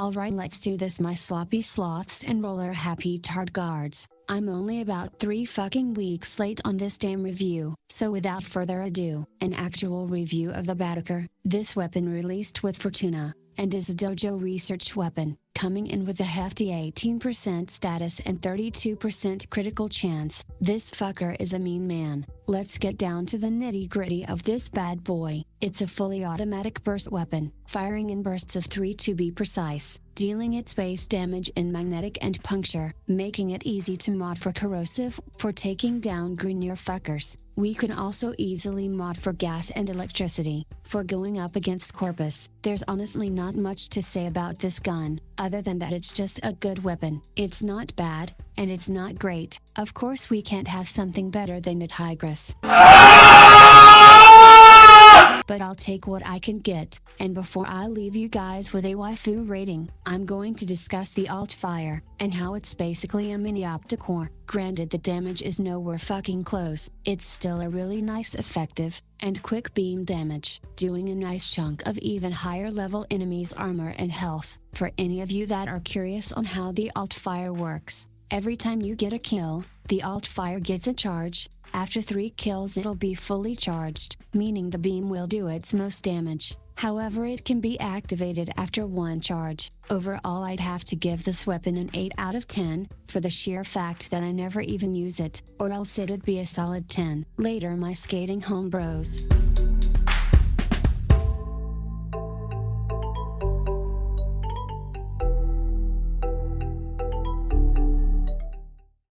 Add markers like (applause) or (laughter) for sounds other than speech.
Alright let's do this my sloppy sloths and roller happy tard guards. I'm only about 3 fucking weeks late on this damn review, so without further ado, an actual review of the Battacor, this weapon released with Fortuna, and is a dojo research weapon, coming in with a hefty 18% status and 32% critical chance. This fucker is a mean man. Let's get down to the nitty gritty of this bad boy. It's a fully automatic burst weapon, firing in bursts of 3 to be precise, dealing its base damage in magnetic and puncture, making it easy to mod for corrosive, for taking down Grineer fuckers. We can also easily mod for gas and electricity, for going up against Corpus. There's honestly not much to say about this gun, other than that it's just a good weapon. It's not bad, and it's not great. Of course we can't have something better than the Tigris. (laughs) But I'll take what I can get, and before I leave you guys with a waifu rating, I'm going to discuss the alt fire, and how it's basically a mini Opticor. Granted the damage is nowhere fucking close, it's still a really nice effective, and quick beam damage, doing a nice chunk of even higher level enemies armor and health. For any of you that are curious on how the alt fire works, every time you get a kill, the alt fire gets a charge, after 3 kills it'll be fully charged, meaning the beam will do its most damage. However it can be activated after one charge. Overall I'd have to give this weapon an 8 out of 10, for the sheer fact that I never even use it, or else it'd be a solid 10. Later my skating home bros.